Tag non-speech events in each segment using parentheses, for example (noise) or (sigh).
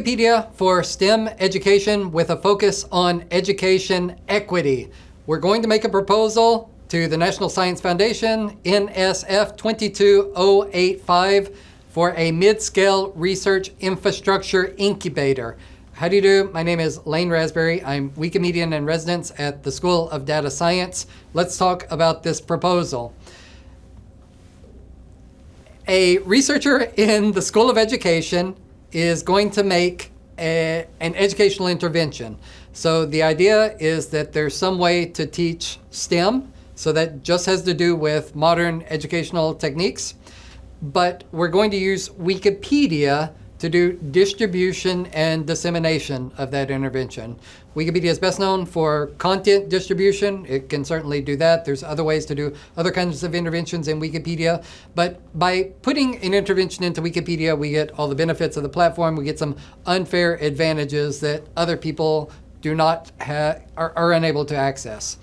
Wikipedia for STEM education with a focus on education equity. We're going to make a proposal to the National Science Foundation, NSF 22085, for a mid-scale research infrastructure incubator. How do you do? My name is Lane Rasberry. I'm Wikimedian in residence at the School of Data Science. Let's talk about this proposal. A researcher in the School of Education is going to make a, an educational intervention. So the idea is that there's some way to teach STEM, so that just has to do with modern educational techniques. But we're going to use Wikipedia to do distribution and dissemination of that intervention. Wikipedia is best known for content distribution. It can certainly do that. There's other ways to do other kinds of interventions in Wikipedia. But by putting an intervention into Wikipedia, we get all the benefits of the platform. We get some unfair advantages that other people do not have, are, are unable to access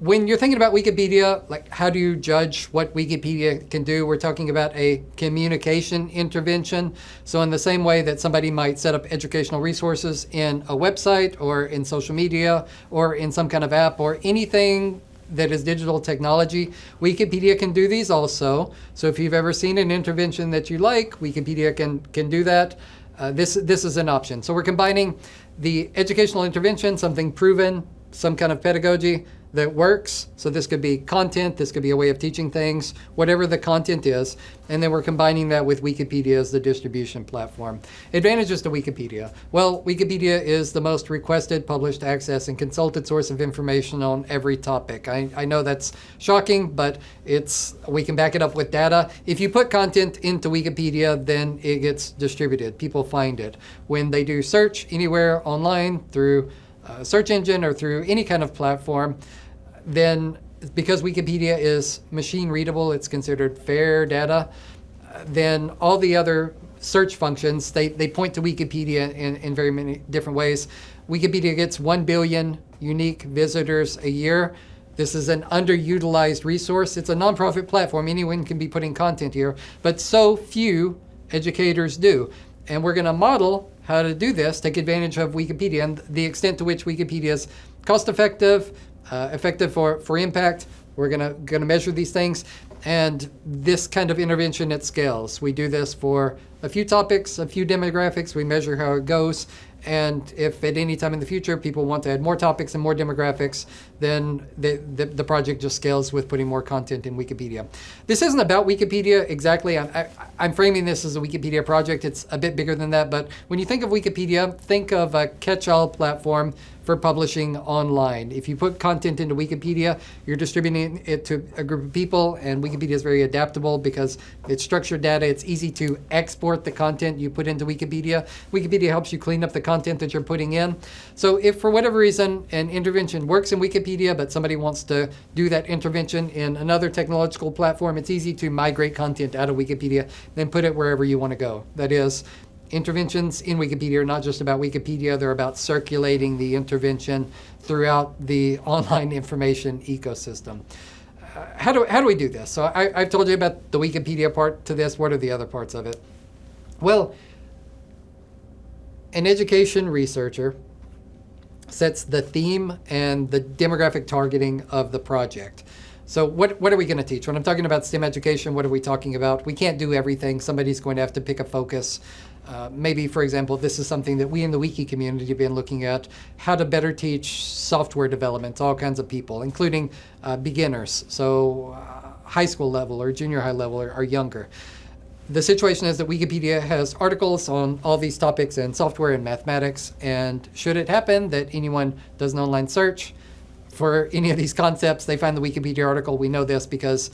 when you're thinking about Wikipedia, like how do you judge what Wikipedia can do? We're talking about a communication intervention. So in the same way that somebody might set up educational resources in a website or in social media or in some kind of app or anything that is digital technology, Wikipedia can do these also. So if you've ever seen an intervention that you like, Wikipedia can, can do that. Uh, this, this is an option. So we're combining the educational intervention, something proven, some kind of pedagogy, that works. So this could be content, this could be a way of teaching things, whatever the content is. And then we're combining that with Wikipedia as the distribution platform. Advantages to Wikipedia. Well, Wikipedia is the most requested, published, access, and consulted source of information on every topic. I, I know that's shocking, but it's we can back it up with data. If you put content into Wikipedia, then it gets distributed. People find it. When they do search anywhere online through a search engine or through any kind of platform, then because Wikipedia is machine readable, it's considered fair data, then all the other search functions, they, they point to Wikipedia in, in very many different ways. Wikipedia gets 1 billion unique visitors a year. This is an underutilized resource. It's a nonprofit platform. Anyone can be putting content here, but so few educators do. And we're going to model how to do this, take advantage of Wikipedia and the extent to which Wikipedia is cost effective, uh, effective for, for impact. We're gonna, gonna measure these things. And this kind of intervention at scales. We do this for a few topics, a few demographics. We measure how it goes. And if at any time in the future people want to add more topics and more demographics, then the, the, the project just scales with putting more content in Wikipedia. This isn't about Wikipedia exactly. I'm, I, I'm framing this as a Wikipedia project. It's a bit bigger than that. But when you think of Wikipedia, think of a catch-all platform for publishing online. If you put content into Wikipedia, you're distributing it to a group of people, and Wikipedia is very adaptable because it's structured data. It's easy to export the content you put into Wikipedia. Wikipedia helps you clean up the content that you're putting in. So if for whatever reason an intervention works in Wikipedia, but somebody wants to do that intervention in another technological platform, it's easy to migrate content out of Wikipedia, then put it wherever you want to go. That is, interventions in Wikipedia are not just about Wikipedia, they're about circulating the intervention throughout the (laughs) online information ecosystem. Uh, how, do, how do we do this? So I, I've told you about the Wikipedia part to this. What are the other parts of it? Well, an education researcher sets the theme and the demographic targeting of the project. So what, what are we going to teach? When I'm talking about STEM education, what are we talking about? We can't do everything. Somebody's going to have to pick a focus. Uh, maybe, for example, this is something that we in the Wiki community have been looking at, how to better teach software development to all kinds of people, including uh, beginners, so uh, high school level or junior high level or, or, younger. The situation is that Wikipedia has articles on all these topics in software and mathematics, and should it happen that anyone does an online search for any of these concepts, they find the Wikipedia article. We know this because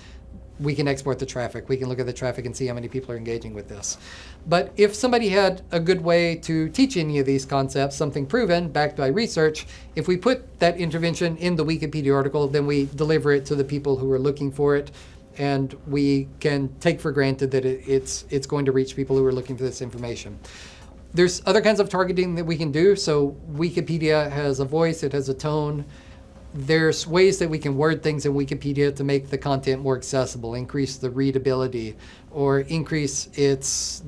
we can export the traffic. We can look at the traffic and see how many people are engaging with this. But if somebody had a good way to teach any of these concepts, something proven, backed by research, if we put that intervention in the Wikipedia article, then we deliver it to the people who are looking for it. And we can take for granted that it, it's, it's going to reach people who are looking for this information. There's other kinds of targeting that we can do. So Wikipedia has a voice, it has a tone, there's ways that we can word things in Wikipedia to make the content more accessible, increase the readability, or increase its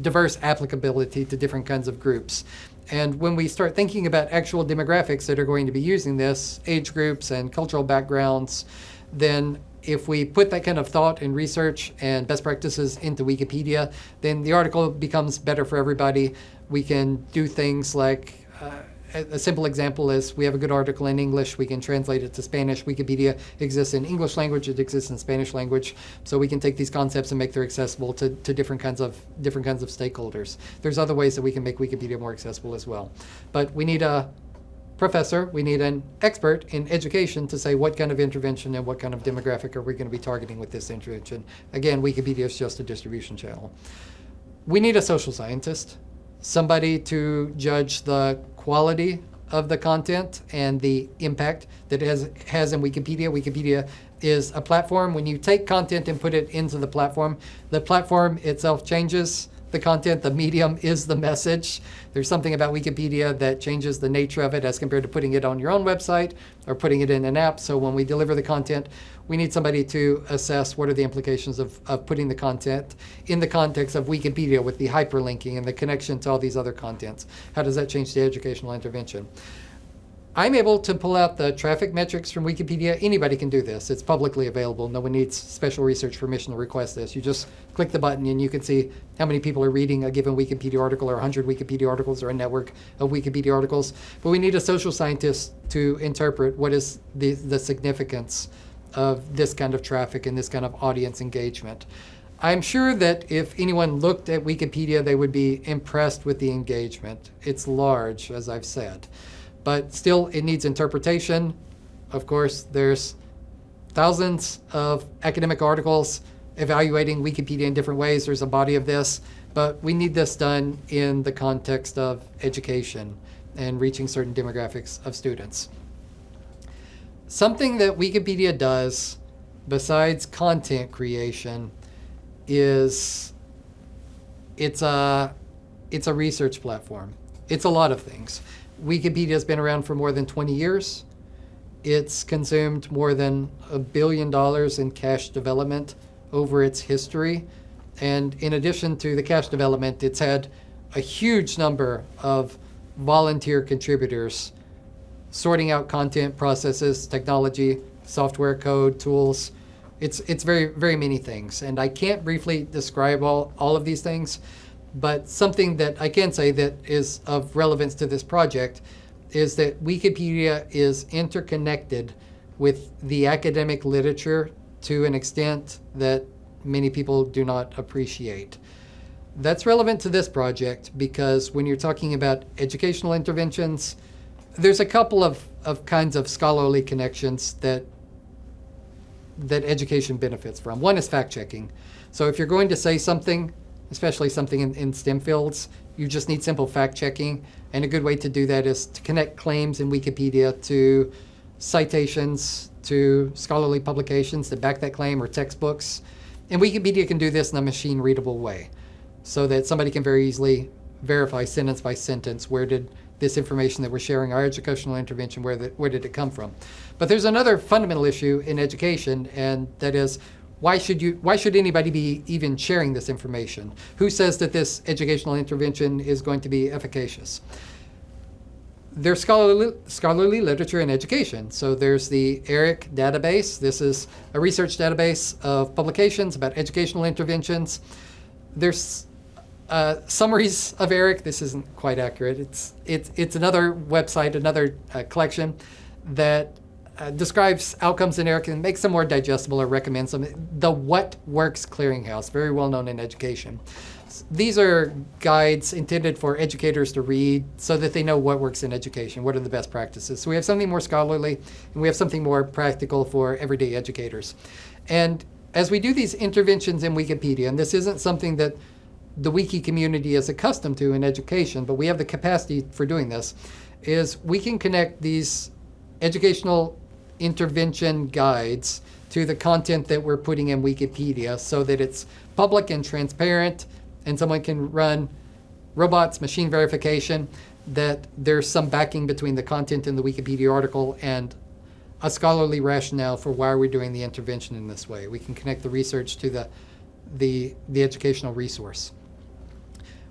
diverse applicability to different kinds of groups. And when we start thinking about actual demographics that are going to be using this, age groups and cultural backgrounds, then if we put that kind of thought and research and best practices into Wikipedia, then the article becomes better for everybody. We can do things like uh, a simple example is we have a good article in English, we can translate it to Spanish. Wikipedia exists in English language, it exists in Spanish language, so we can take these concepts and make them accessible to, to different kinds of different kinds of stakeholders. There's other ways that we can make Wikipedia more accessible as well. But we need a professor, we need an expert in education to say what kind of intervention and what kind of demographic are we going to be targeting with this intervention. Again, Wikipedia is just a distribution channel. We need a social scientist, somebody to judge the quality of the content and the impact that it has, has in Wikipedia. Wikipedia is a platform. When you take content and put it into the platform, the platform itself changes the content. The medium is the message. There's something about Wikipedia that changes the nature of it as compared to putting it on your own website or putting it in an app. So when we deliver the content, we need somebody to assess what are the implications of, of putting the content in the context of Wikipedia with the hyperlinking and the connection to all these other contents. How does that change the educational intervention? I'm able to pull out the traffic metrics from Wikipedia. Anybody can do this. It's publicly available. No one needs special research permission to request this. You just click the button and you can see how many people are reading a given Wikipedia article or 100 Wikipedia articles or a network of Wikipedia articles. But we need a social scientist to interpret what is the, the significance of this kind of traffic and this kind of audience engagement. I'm sure that if anyone looked at Wikipedia, they would be impressed with the engagement. It's large, as I've said but still it needs interpretation. Of course, there's thousands of academic articles evaluating Wikipedia in different ways. There's a body of this, but we need this done in the context of education and reaching certain demographics of students. Something that Wikipedia does besides content creation is it's a it's a research platform. It's a lot of things. Wikipedia has been around for more than 20 years. It's consumed more than a billion dollars in cash development over its history. And in addition to the cash development, it's had a huge number of volunteer contributors sorting out content, processes, technology, software code, tools. It's, it's very, very many things. And I can't briefly describe all, all of these things, but something that I can say that is of relevance to this project is that Wikipedia is interconnected with the academic literature to an extent that many people do not appreciate. That's relevant to this project because when you're talking about educational interventions, there's a couple of, of kinds of scholarly connections that that education benefits from. One is fact checking. So if you're going to say something especially something in, in STEM fields, you just need simple fact checking. And a good way to do that is to connect claims in Wikipedia to citations, to scholarly publications that back that claim or textbooks. And Wikipedia can do this in a machine readable way so that somebody can very easily verify sentence by sentence where did this information that we're sharing, our educational intervention, where, the, where did it come from? But there's another fundamental issue in education, and that is why should you why should anybody be even sharing this information who says that this educational intervention is going to be efficacious there's scholarly, scholarly literature in education. So there's the ERIC database. This is a research database of publications about educational interventions. There's uh, summaries of ERIC. This isn't quite accurate. It's, it's, it's another website, another uh, collection that uh, describes outcomes in ERIC and makes them more digestible or recommends them. The What Works Clearinghouse, very well known in education. These are guides intended for educators to read so that they know what works in education, what are the best practices. So we have something more scholarly and we have something more practical for everyday educators. And as we do these interventions in Wikipedia, and this isn't something that the wiki community is accustomed to in education, but we have the capacity for doing this, is we can connect these educational intervention guides to the content that we're putting in Wikipedia so that it's public and transparent and someone can run robots machine verification that there's some backing between the content in the Wikipedia article and a scholarly rationale for why we're doing the intervention in this way. We can connect the research to the, the, the educational resource.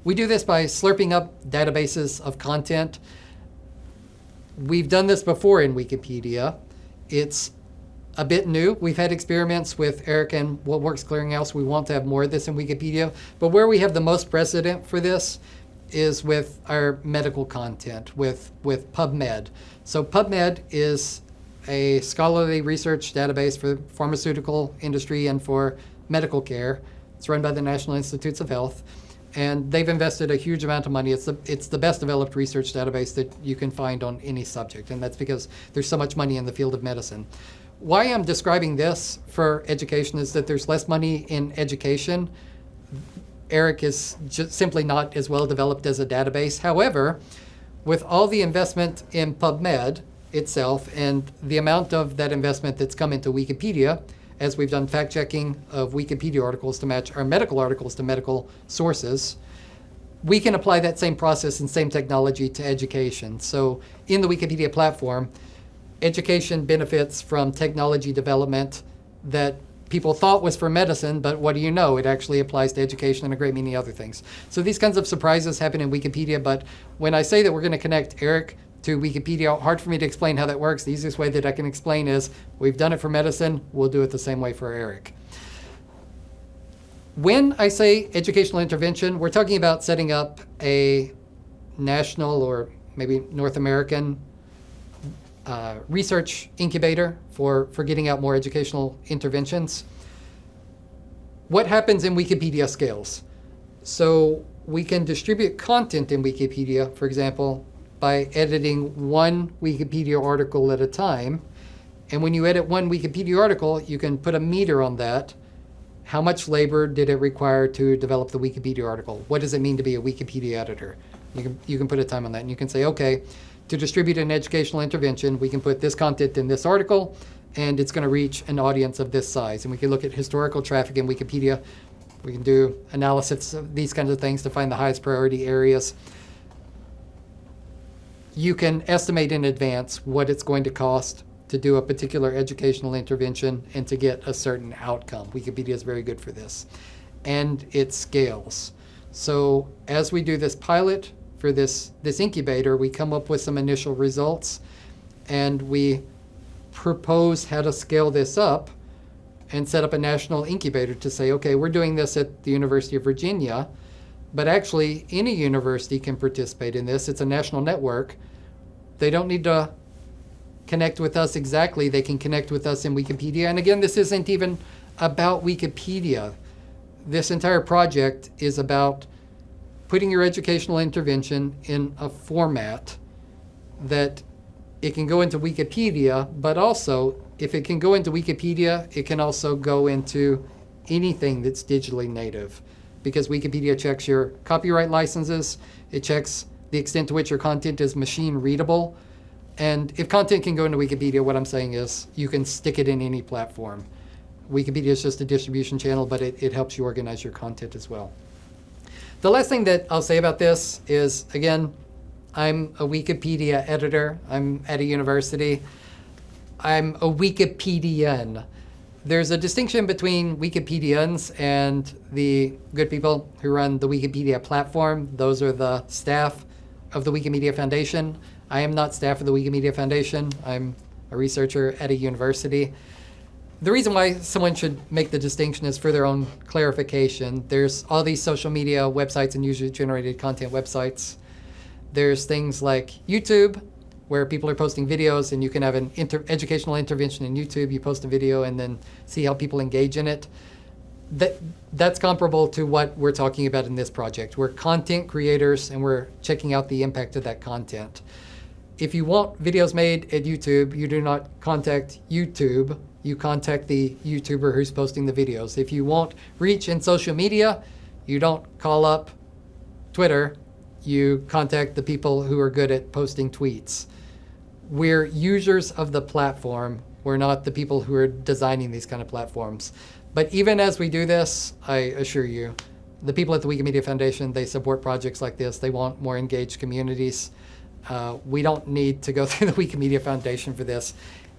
We do this by slurping up databases of content. We've done this before in Wikipedia. It's a bit new. We've had experiments with ERIC and What Works Clearinghouse. We want to have more of this in Wikipedia. But where we have the most precedent for this is with our medical content, with, with PubMed. So PubMed is a scholarly research database for pharmaceutical industry and for medical care. It's run by the National Institutes of Health. And they've invested a huge amount of money. It's the, it's the best developed research database that you can find on any subject. And that's because there's so much money in the field of medicine. Why I'm describing this for education is that there's less money in education. ERIC is simply not as well developed as a database. However, with all the investment in PubMed itself and the amount of that investment that's come into Wikipedia, as we've done fact checking of Wikipedia articles to match our medical articles to medical sources, we can apply that same process and same technology to education. So in the Wikipedia platform, education benefits from technology development that people thought was for medicine, but what do you know? It actually applies to education and a great many other things. So these kinds of surprises happen in Wikipedia, but when I say that we're going to connect ERIC to Wikipedia, hard for me to explain how that works. The easiest way that I can explain is we've done it for medicine, we'll do it the same way for ERIC. When I say educational intervention, we're talking about setting up a national or maybe North American uh, research incubator for, for getting out more educational interventions. What happens in Wikipedia scales? So we can distribute content in Wikipedia, for example, by editing one Wikipedia article at a time. And when you edit one Wikipedia article, you can put a meter on that. How much labor did it require to develop the Wikipedia article? What does it mean to be a Wikipedia editor? You can, you can put a time on that and you can say, okay, to distribute an educational intervention, we can put this content in this article, and it's going to reach an audience of this size. And we can look at historical traffic in Wikipedia. We can do analysis of these kinds of things to find the highest priority areas. You can estimate in advance what it's going to cost to do a particular educational intervention and to get a certain outcome. Wikipedia is very good for this. And it scales. So as we do this pilot, for this, this incubator, we come up with some initial results and we propose how to scale this up and set up a national incubator to say, okay, we're doing this at the University of Virginia, but actually any university can participate in this. It's a national network. They don't need to connect with us exactly. They can connect with us in Wikipedia. And again, this isn't even about Wikipedia. This entire project is about putting your educational intervention in a format that it can go into Wikipedia, but also if it can go into Wikipedia, it can also go into anything that's digitally native because Wikipedia checks your copyright licenses, it checks the extent to which your content is machine readable. And if content can go into Wikipedia, what I'm saying is you can stick it in any platform. Wikipedia is just a distribution channel, but it, it helps you organize your content as well. The last thing that I'll say about this is, again, I'm a Wikipedia editor. I'm at a university. I'm a Wikipedian. There's a distinction between Wikipedians and the good people who run the Wikipedia platform. Those are the staff of the Wikimedia Foundation. I am not staff of the Wikimedia Foundation. I'm a researcher at a university the reason why someone should make the distinction is for their own clarification. There's all these social media websites and user-generated content websites. There's things like YouTube, where people are posting videos and you can have an inter educational intervention in YouTube. You post a video and then see how people engage in it. That, that's comparable to what we're talking about in this project. We're content creators and we're checking out the impact of that content. If you want videos made at YouTube, you do not contact YouTube you contact the YouTuber who's posting the videos. If you want reach in social media, you don't call up Twitter, you contact the people who are good at posting tweets. We're users of the platform. We're not the people who are designing these kind of platforms. But even as we do this, I assure you, the people at the Wikimedia Foundation, they support projects like this. They want more engaged communities. Uh, we don't need to go (laughs) through the Wikimedia Foundation for this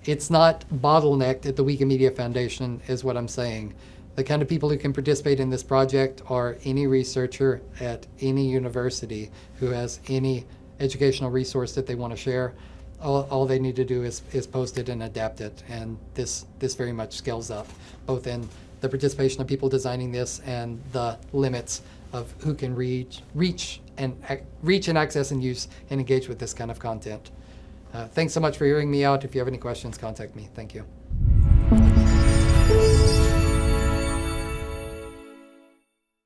it's not bottlenecked at the Wikimedia Foundation is what I'm saying. The kind of people who can participate in this project are any researcher at any university who has any educational resource that they want to share. All, all they need to do is, is post it and adapt it. And this, this very much scales up, both in the participation of people designing this and the limits of who can reach, reach and reach and access and use and engage with this kind of content. Uh, thanks so much for hearing me out. If you have any questions, contact me. Thank you.